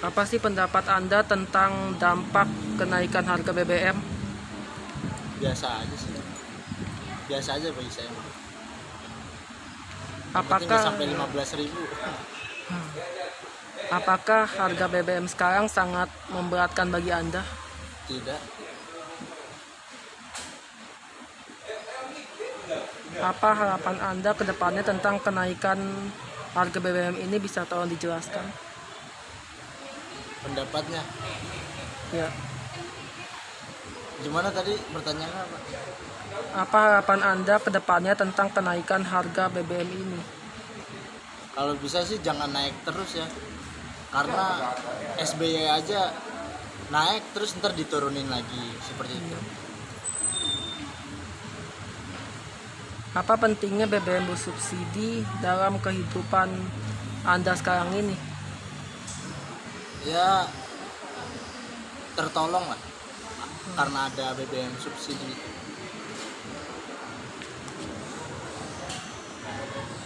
Apa sih pendapat Anda tentang dampak kenaikan harga BBM? biasa aja sih biasa aja bagi saya Apakah sampai 15.000 ribu apakah harga BBM sekarang sangat memberatkan bagi Anda? tidak Apa harapan Anda ke depannya tentang kenaikan harga BBM ini bisa tolong dijelaskan? Pendapatnya Ya. gimana tadi pertanyaannya apa Apa harapan Anda ke depannya tentang kenaikan harga BBM ini? kalau bisa sih jangan naik terus ya karena SBY aja naik terus ntar diturunin lagi seperti itu Apa pentingnya BBM bersubsidi dalam kehidupan Anda sekarang ini? Ya tertolong lah karena ada BBM subsidi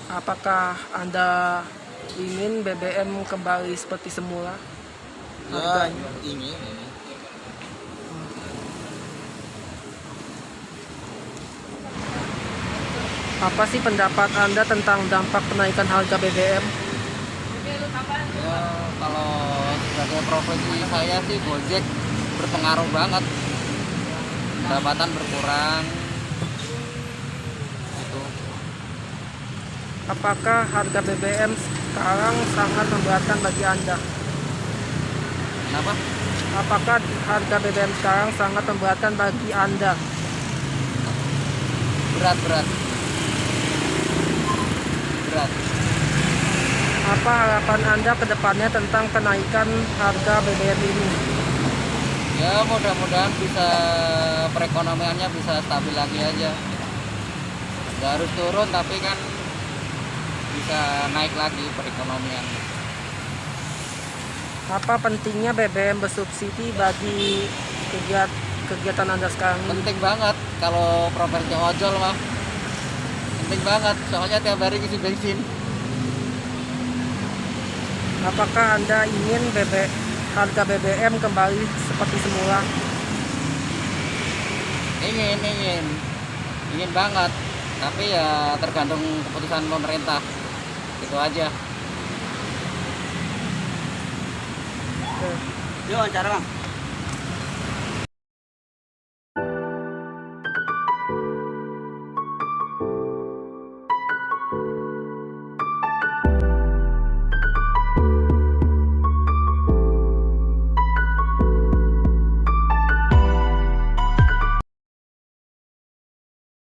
Apakah Anda ingin BBM kembali seperti semula? ya Harganya. ingin ini Apa sih pendapat Anda tentang dampak kenaikan harga BBM? ya kalau sebagai profesi saya sih Gojek berpengaruh banget. Pendapatan berkurang. Gitu. Apakah harga BBM sekarang sangat memberatkan bagi Anda? kenapa? Apakah harga BBM sekarang sangat memberatkan bagi Anda? berat berat. Berat Apa harapan Anda ke depannya tentang kenaikan harga BBM ini? ya mudah-mudahan bisa perekonomiannya bisa stabil lagi aja. Nggak harus turun tapi kan bisa naik lagi perekonomian. Apa pentingnya BBM bersubsidi bagi kegiatan kegiatan Anda sekarang penting banget kalau profesi ojol mah. Penting banget soalnya tiap hari isi bensin Apakah Anda ingin BB, harga BBM kembali seperti semula? ingin ingin ingin banget tapi ya tergantung keputusan pemerintah itu aja Oke. yuk acara bang